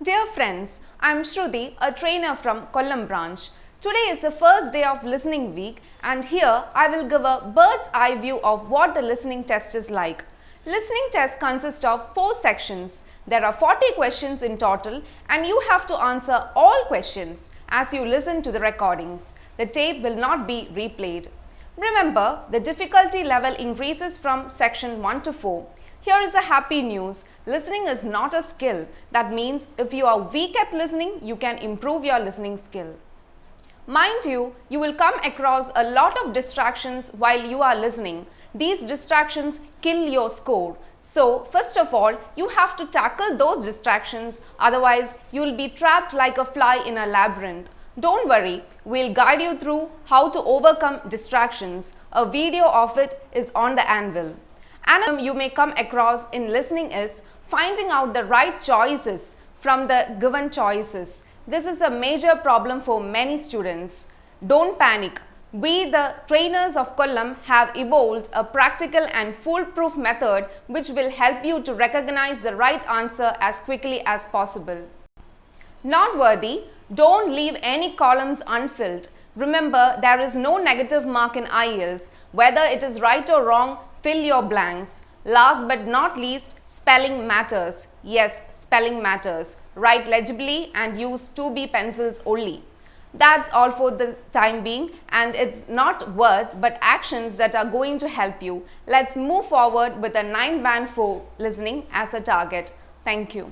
Dear friends, I am Shruti, a trainer from Kollam branch. Today is the first day of listening week and here I will give a bird's eye view of what the listening test is like. Listening test consists of four sections. There are 40 questions in total and you have to answer all questions as you listen to the recordings. The tape will not be replayed. Remember, the difficulty level increases from section 1 to 4. Here is a happy news. Listening is not a skill. That means if you are weak at listening, you can improve your listening skill. Mind you, you will come across a lot of distractions while you are listening. These distractions kill your score. So, first of all, you have to tackle those distractions, otherwise you will be trapped like a fly in a labyrinth. Don't worry, we'll guide you through how to overcome distractions. A video of it is on the anvil. Another you may come across in listening is finding out the right choices from the given choices. This is a major problem for many students. Don't panic. We, the trainers of Kollam, have evolved a practical and foolproof method which will help you to recognize the right answer as quickly as possible. Not worthy, don't leave any columns unfilled. Remember, there is no negative mark in IELTS. Whether it is right or wrong, fill your blanks. Last but not least, spelling matters. Yes, spelling matters. Write legibly and use 2B pencils only. That's all for the time being and it's not words but actions that are going to help you. Let's move forward with a 9 band 4 listening as a target. Thank you.